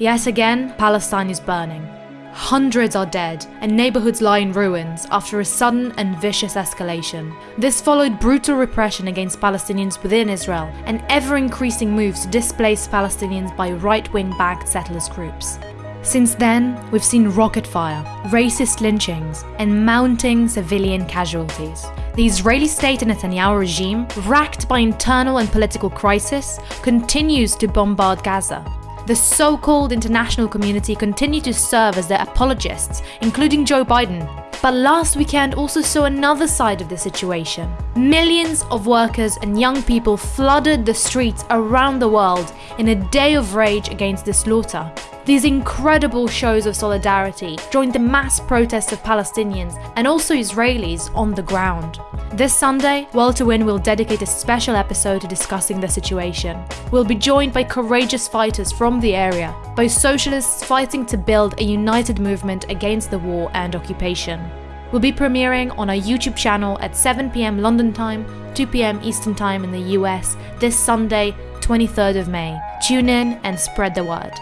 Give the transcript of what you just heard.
Yet again, Palestine is burning. Hundreds are dead, and neighborhoods lie in ruins after a sudden and vicious escalation. This followed brutal repression against Palestinians within Israel and ever increasing moves to displace Palestinians by right wing backed settlers groups. Since then, we've seen rocket fire, racist lynchings, and mounting civilian casualties. The Israeli state and Netanyahu regime, racked by internal and political crisis, continues to bombard Gaza. The so called international community continue to serve as their apologists, including Joe Biden. But last weekend also saw another side of the situation. Millions of workers and young people flooded the streets around the world in a day of rage against the slaughter. These incredible shows of solidarity joined the mass protests of Palestinians and also Israelis on the ground. This Sunday, World to Win will dedicate a special episode to discussing the situation. We'll be joined by courageous fighters from the area, by socialists fighting to build a united movement against the war and occupation. We'll be premiering on our YouTube channel at 7pm London time, 2pm Eastern time in the US this Sunday, 23rd of May. Tune in and spread the word.